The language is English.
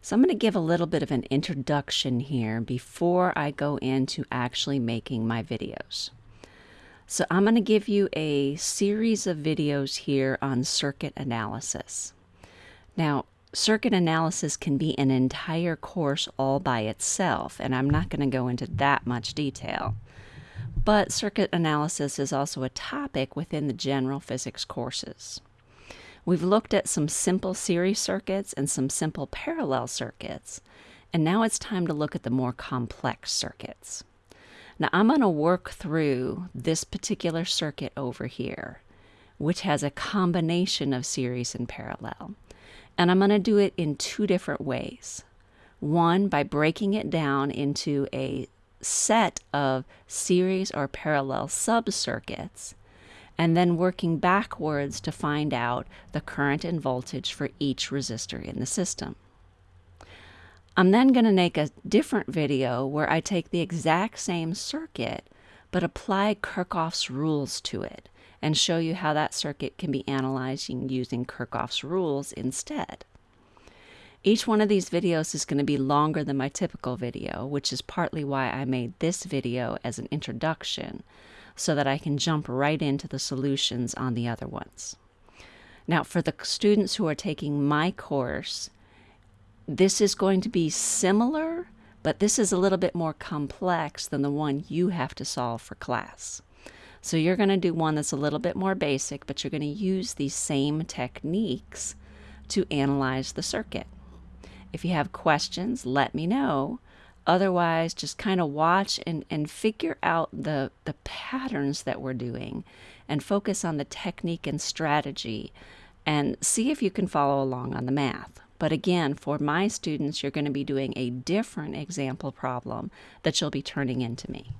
So I'm going to give a little bit of an introduction here before I go into actually making my videos. So I'm going to give you a series of videos here on circuit analysis. Now, circuit analysis can be an entire course all by itself, and I'm not going to go into that much detail. But circuit analysis is also a topic within the general physics courses. We've looked at some simple series circuits and some simple parallel circuits, and now it's time to look at the more complex circuits. Now I'm going to work through this particular circuit over here, which has a combination of series and parallel. And I'm going to do it in two different ways. One, by breaking it down into a set of series or parallel subcircuits, and then working backwards to find out the current and voltage for each resistor in the system. I'm then going to make a different video where I take the exact same circuit but apply Kirchhoff's rules to it and show you how that circuit can be analyzed using Kirchhoff's rules instead. Each one of these videos is going to be longer than my typical video, which is partly why I made this video as an introduction, so that I can jump right into the solutions on the other ones. Now, for the students who are taking my course, this is going to be similar, but this is a little bit more complex than the one you have to solve for class. So you're going to do one that's a little bit more basic, but you're going to use these same techniques to analyze the circuit. If you have questions, let me know. Otherwise, just kind of watch and, and figure out the, the patterns that we're doing and focus on the technique and strategy and see if you can follow along on the math. But again, for my students, you're going to be doing a different example problem that you'll be turning into me.